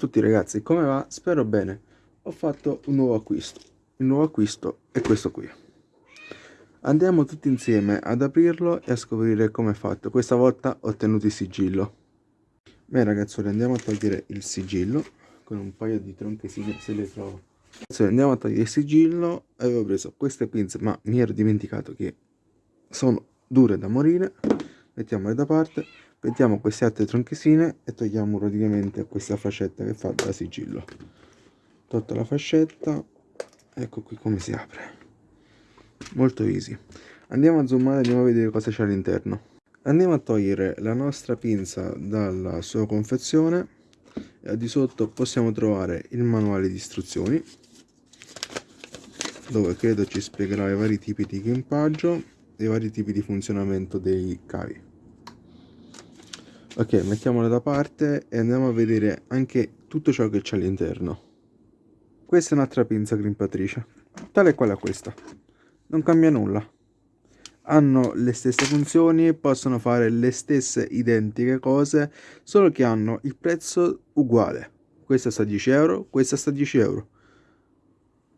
Tutti ragazzi, come va? Spero bene. Ho fatto un nuovo acquisto. Il nuovo acquisto è questo qui. Andiamo tutti insieme ad aprirlo e a scoprire come è fatto. Questa volta ho ottenuto il sigillo. Beh ragazzi, andiamo a togliere il sigillo con un paio di tronchesine se le trovo. Ragazzi, andiamo a togliere il sigillo avevo preso queste pinze, ma mi ero dimenticato che sono dure da morire. Mettiamole da parte mettiamo queste altre tronchesine e togliamo praticamente questa fascetta che fa da sigillo. Tolta la fascetta ecco qui come si apre. Molto easy. Andiamo a zoomare andiamo a vedere cosa c'è all'interno. Andiamo a togliere la nostra pinza dalla sua confezione e di sotto possiamo trovare il manuale di istruzioni dove credo ci spiegherà i vari tipi di equipaggio e i vari tipi di funzionamento dei cavi ok mettiamola da parte e andiamo a vedere anche tutto ciò che c'è all'interno. Questa è un'altra pinza grimpatrice tale e quale a questa. Non cambia nulla. Hanno le stesse funzioni possono fare le stesse identiche cose solo che hanno il prezzo uguale. Questa sta a 10 euro questa sta a 10 euro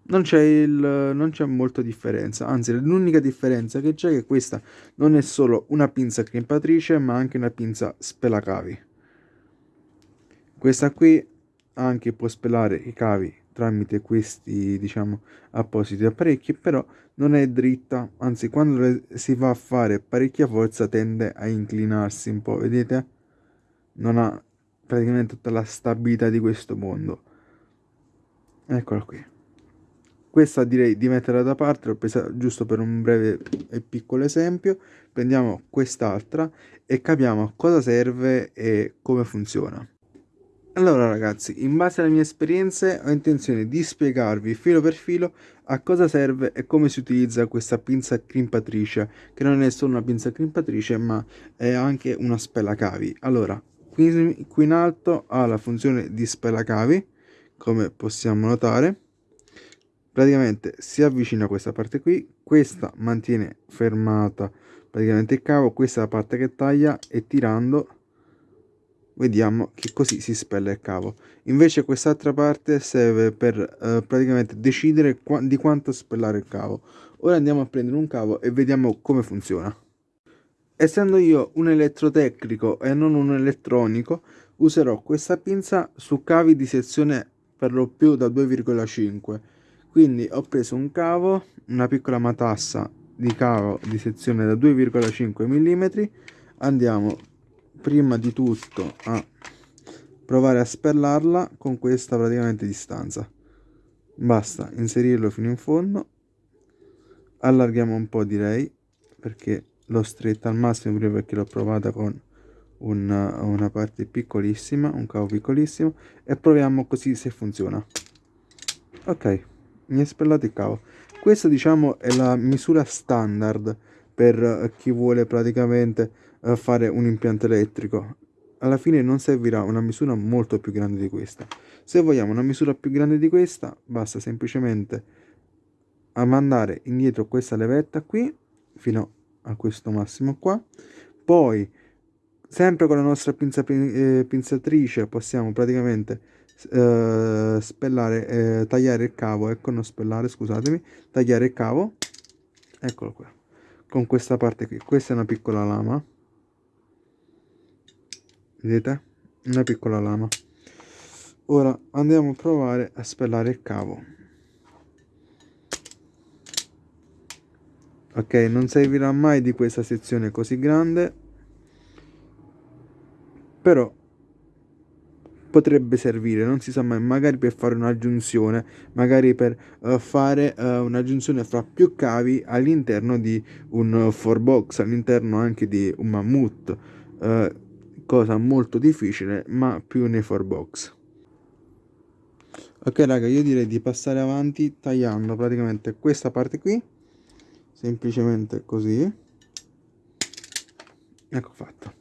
non c'è non c'è molta differenza. Anzi l'unica differenza che c'è è che questa non è solo una pinza crimpatrice ma anche una pinza spelacavi. Questa qui anche può spelare i cavi tramite questi diciamo appositi apparecchi però non è dritta. Anzi quando si va a fare parecchia forza tende a inclinarsi un po' vedete? Non ha praticamente tutta la stabilità di questo mondo. Eccola qui questa direi di metterla da parte presa giusto per un breve e piccolo esempio. Prendiamo quest'altra e capiamo cosa serve e come funziona. Allora ragazzi in base alle mie esperienze ho intenzione di spiegarvi filo per filo a cosa serve e come si utilizza questa pinza crimpatrice che non è solo una pinza crimpatrice ma è anche una spelacavi. Allora qui, qui in alto ha la funzione di spelacavi come possiamo notare praticamente si avvicina a questa parte qui questa mantiene fermata praticamente il cavo questa è la parte che taglia e tirando vediamo che così si spella il cavo. Invece quest'altra parte serve per eh, praticamente decidere qua di quanto spellare il cavo. Ora andiamo a prendere un cavo e vediamo come funziona. Essendo io un elettrotecnico e non un elettronico userò questa pinza su cavi di sezione per lo più da 2,5 quindi ho preso un cavo una piccola matassa di cavo di sezione da 2,5 mm andiamo prima di tutto a provare a spellarla con questa praticamente distanza. Basta inserirlo fino in fondo. Allarghiamo un po' direi perché l'ho stretta al massimo prima perché l'ho provata con una, una parte piccolissima un cavo piccolissimo e proviamo così se funziona. Ok mi è spellato il cavo. Questa diciamo è la misura standard per eh, chi vuole praticamente uh, fare un impianto elettrico. Alla fine non servirà una misura molto più grande di questa. Se vogliamo una misura più grande di questa basta semplicemente mandare indietro questa levetta qui fino a questo massimo qua. Poi sempre con la nostra pinza, eh, pinzatrice possiamo praticamente eh, spellare, eh, tagliare il cavo, ecco non spellare scusatemi, tagliare il cavo, eccolo qua, con questa parte qui, questa è una piccola lama, vedete? Una piccola lama. Ora andiamo a provare a spellare il cavo. Ok, non servirà mai di questa sezione così grande, però potrebbe servire, non si sa mai, magari per fare un'aggiunzione, magari per uh, fare uh, un'aggiunzione fra più cavi all'interno di un uh, 4box, all'interno anche di un mammut, cosa molto difficile ma più nei 4box. Ok raga, io direi di passare avanti tagliando praticamente questa parte qui, semplicemente così, ecco fatto.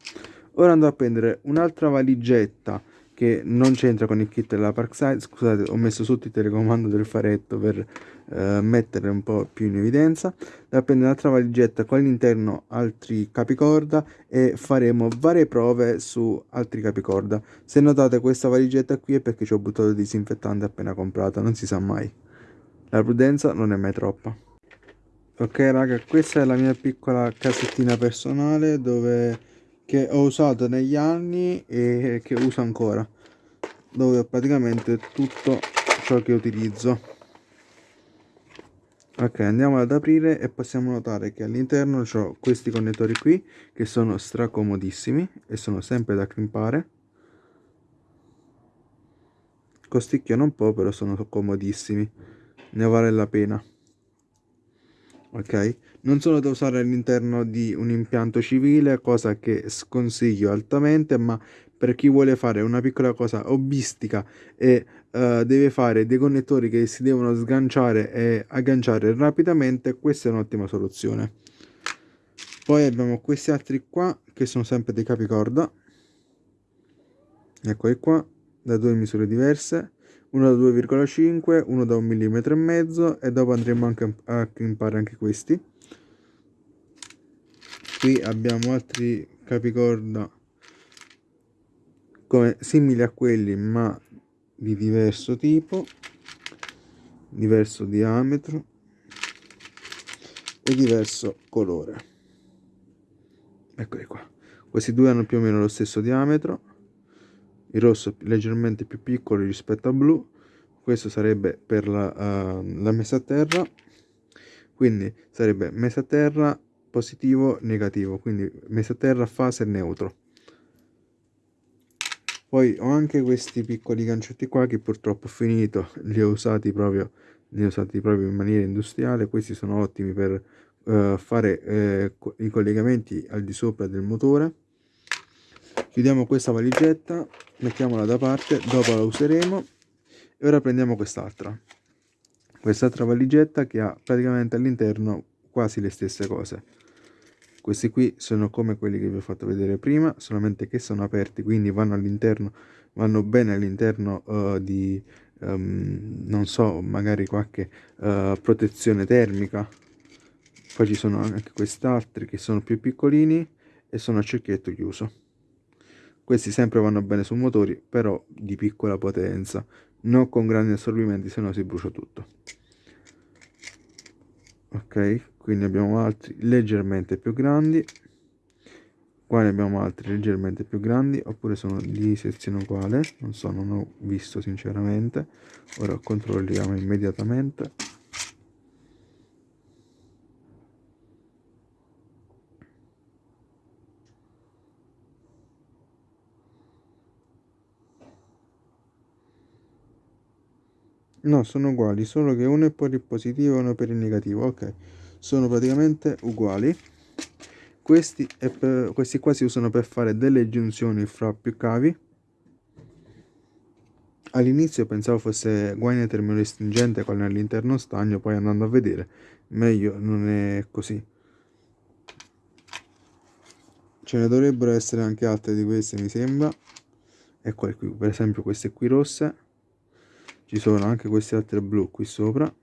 Ora andrò a prendere un'altra valigetta che non c'entra con il kit della Parkside. Scusate ho messo sotto il telecomando del faretto per eh, mettere un po' più in evidenza. Da prendere un'altra valigetta con all'interno altri capicorda e faremo varie prove su altri capicorda. Se notate questa valigetta qui è perché ci ho buttato il disinfettante appena comprato non si sa mai. La prudenza non è mai troppa. Ok raga questa è la mia piccola casettina personale dove che ho usato negli anni e che uso ancora dove praticamente tutto ciò che utilizzo. Ok andiamo ad aprire e possiamo notare che all'interno ho questi connettori qui che sono stracomodissimi e sono sempre da crimpare. Costicchiano un po' però sono comodissimi. Ne vale la pena. Ok non sono da usare all'interno di un impianto civile cosa che sconsiglio altamente ma per chi vuole fare una piccola cosa hobbistica e uh, deve fare dei connettori che si devono sganciare e agganciare rapidamente questa è un'ottima soluzione. Poi abbiamo questi altri qua che sono sempre dei capicorda. Eccoli qua da due misure diverse. Uno da 2,5 uno da un millimetro e mezzo e dopo andremo anche a crimpare anche questi qui abbiamo altri capicorda come simili a quelli ma di diverso tipo diverso diametro e diverso colore. Eccoli qua. Questi due hanno più o meno lo stesso diametro. Il rosso leggermente più piccolo rispetto al blu. Questo sarebbe per la, uh, la messa a terra. Quindi sarebbe messa a terra positivo negativo. Quindi messa a terra fase neutro. Poi ho anche questi piccoli gancetti qua che purtroppo ho finito. Li ho usati proprio li ho usati proprio in maniera industriale. Questi sono ottimi per uh, fare eh, i collegamenti al di sopra del motore. Chiudiamo questa valigetta mettiamola da parte dopo la useremo. E ora prendiamo quest'altra. Quest'altra valigetta che ha praticamente all'interno quasi le stesse cose questi qui sono come quelli che vi ho fatto vedere prima solamente che sono aperti quindi vanno all'interno vanno bene all'interno uh, di um, non so magari qualche uh, protezione termica. Poi ci sono anche quest'altri che sono più piccolini e sono a cerchietto chiuso. Questi sempre vanno bene su motori però di piccola potenza. Non con grandi assorbimenti se no si brucia tutto. Ok quindi abbiamo altri leggermente più grandi. Qua ne abbiamo altri leggermente più grandi oppure sono di sezione uguale. Non so non ho visto sinceramente. Ora controlliamo immediatamente. No, sono uguali, solo che uno è per il positivo e uno per il negativo. Ok, sono praticamente uguali. Questi, per, questi qua si usano per fare delle giunzioni fra più cavi. All'inizio pensavo fosse guaina termorestringente con all'interno stagno, poi andando a vedere, meglio non è così. Ce ne dovrebbero essere anche altre di queste, mi sembra. Ecco qui, per esempio queste qui rosse ci sono anche queste altre blu qui sopra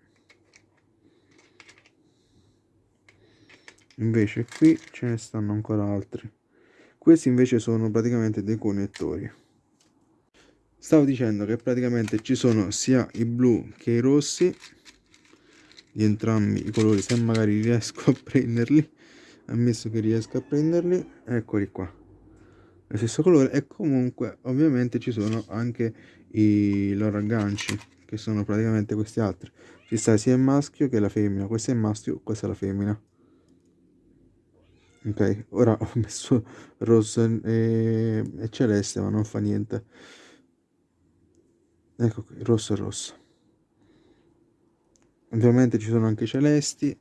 invece qui ce ne stanno ancora altri. Questi invece sono praticamente dei connettori. Stavo dicendo che praticamente ci sono sia i blu che i rossi. Di entrambi i colori se magari riesco a prenderli ammesso che riesco a prenderli eccoli qua. Lo stesso colore e comunque ovviamente ci sono anche i loro agganci che sono praticamente questi altri. Ci sta sia il maschio che la femmina. Questo è il maschio questa è la femmina ok ora ho messo rosso e, e celeste ma non fa niente. Ecco qui rosso e rosso. Ovviamente ci sono anche celesti.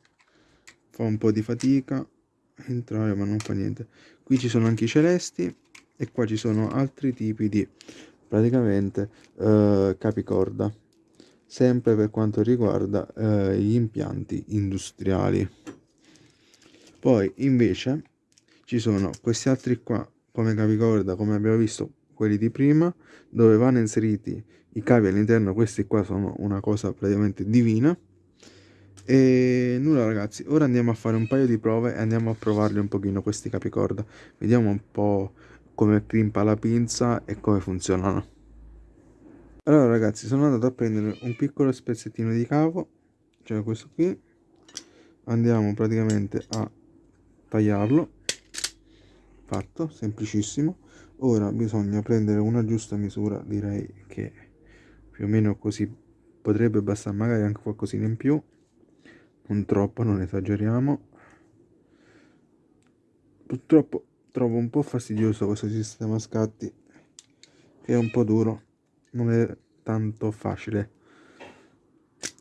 Fa un po' di fatica entrare ma non fa niente. Qui ci sono anche i celesti e qua ci sono altri tipi di praticamente eh, capicorda. Sempre per quanto riguarda eh, gli impianti industriali poi invece ci sono questi altri qua come capicorda come abbiamo visto quelli di prima dove vanno inseriti i cavi all'interno questi qua sono una cosa praticamente divina. E nulla ragazzi ora andiamo a fare un paio di prove e andiamo a provarli un pochino questi capicorda. Vediamo un po' come crimpa la pinza e come funzionano. Allora ragazzi sono andato a prendere un piccolo spezzettino di cavo cioè questo qui. Andiamo praticamente a tagliarlo. Fatto semplicissimo. Ora bisogna prendere una giusta misura direi che più o meno così potrebbe bastare magari anche qualcosina in più. Non troppo non esageriamo. Purtroppo trovo un po' fastidioso questo sistema scatti che è un po' duro. Non è tanto facile.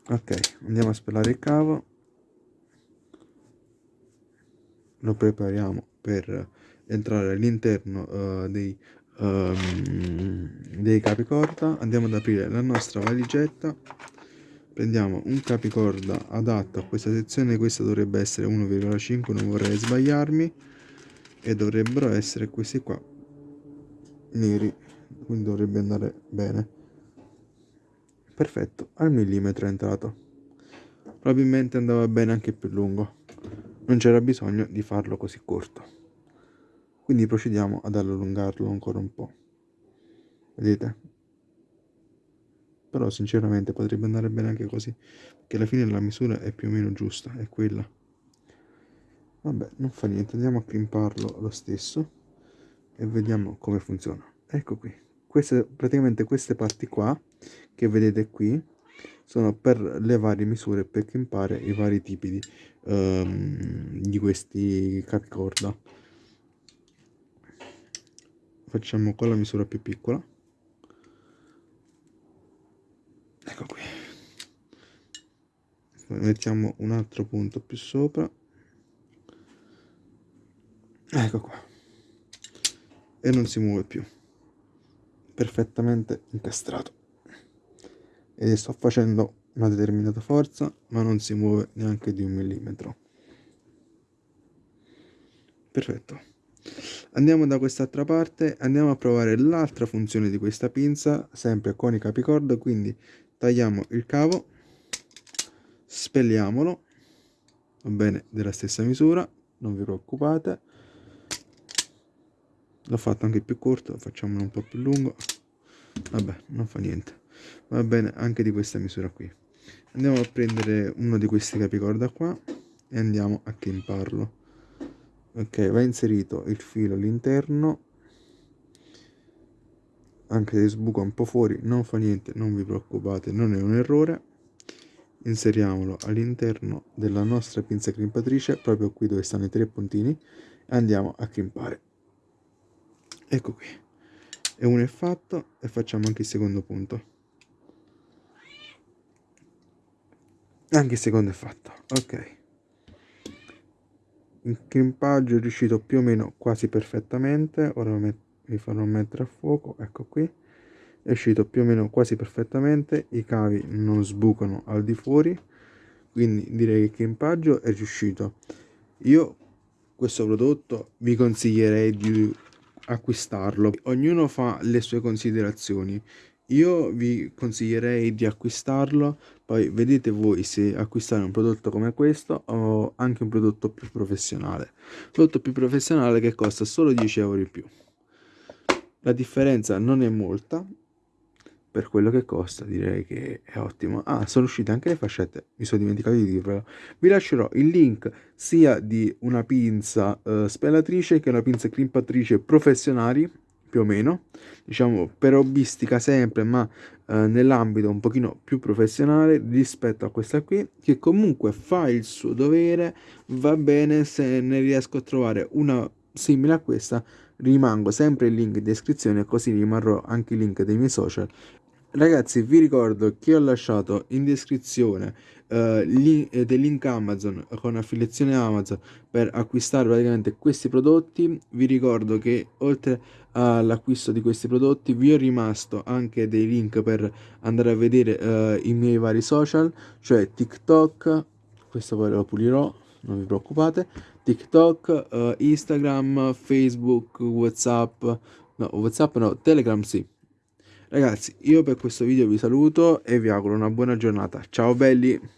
Ok andiamo a spellare il cavo lo prepariamo per entrare all'interno uh, dei, um, dei capicorda. Andiamo ad aprire la nostra valigetta. Prendiamo un capicorda adatto a questa sezione. Questa dovrebbe essere 1,5 non vorrei sbagliarmi. E dovrebbero essere questi qua neri. Quindi dovrebbe andare bene. Perfetto al millimetro è entrato. Probabilmente andava bene anche più lungo non c'era bisogno di farlo così corto. Quindi procediamo ad allungarlo ancora un po' vedete? Però sinceramente potrebbe andare bene anche così perché alla fine la misura è più o meno giusta è quella. Vabbè non fa niente andiamo a crimparlo lo stesso e vediamo come funziona. Ecco qui. Queste praticamente queste parti qua che vedete qui sono per le varie misure per crimpare i vari tipi di, um, di questi capicorda facciamo con la misura più piccola. Ecco qui. Mettiamo un altro punto più sopra. Ecco qua. E non si muove più. Perfettamente incastrato e sto facendo una determinata forza ma non si muove neanche di un millimetro. Perfetto. Andiamo da quest'altra parte andiamo a provare l'altra funzione di questa pinza sempre con i capicorda quindi tagliamo il cavo spelliamolo va bene della stessa misura non vi preoccupate. L'ho fatto anche più corto facciamolo un po' più lungo. Vabbè non fa niente va bene anche di questa misura qui. Andiamo a prendere uno di questi capicorda qua e andiamo a chimparlo ok va inserito il filo all'interno. Anche se sbuca un po' fuori non fa niente non vi preoccupate non è un errore. Inseriamolo all'interno della nostra pinza crimpatrice proprio qui dove stanno i tre puntini e andiamo a crimpare. Ecco qui. E uno è fatto e facciamo anche il secondo punto anche il secondo è fatto ok. Il crimpaggio è riuscito più o meno quasi perfettamente ora vi farò mettere a fuoco ecco qui. È uscito più o meno quasi perfettamente i cavi non sbucano al di fuori quindi direi che il crimpaggio è riuscito. Io questo prodotto vi consiglierei di acquistarlo. Ognuno fa le sue considerazioni io vi consiglierei di acquistarlo poi vedete voi se acquistare un prodotto come questo o anche un prodotto più professionale. Prodotto più professionale che costa solo 10 euro in più. La differenza non è molta per quello che costa direi che è ottimo. Ah sono uscite anche le fascette mi sono dimenticato di dirvelo. Vi lascerò il link sia di una pinza uh, spellatrice che una pinza crimpatrice professionali più o meno diciamo per hobbistica sempre ma eh, nell'ambito un pochino più professionale rispetto a questa qui che comunque fa il suo dovere va bene se ne riesco a trovare una simile a questa rimango sempre il link in descrizione così rimarrò anche il link dei miei social. Ragazzi vi ricordo che ho lasciato in descrizione uh, link, eh, dei link amazon con affiliazione amazon per acquistare praticamente questi prodotti. Vi ricordo che oltre all'acquisto di questi prodotti vi ho rimasto anche dei link per andare a vedere uh, i miei vari social cioè tiktok questo poi lo pulirò non vi preoccupate tiktok uh, instagram facebook whatsapp No, WhatsApp no, Telegram sì. Ragazzi, io per questo video vi saluto e vi auguro una buona giornata. Ciao belli!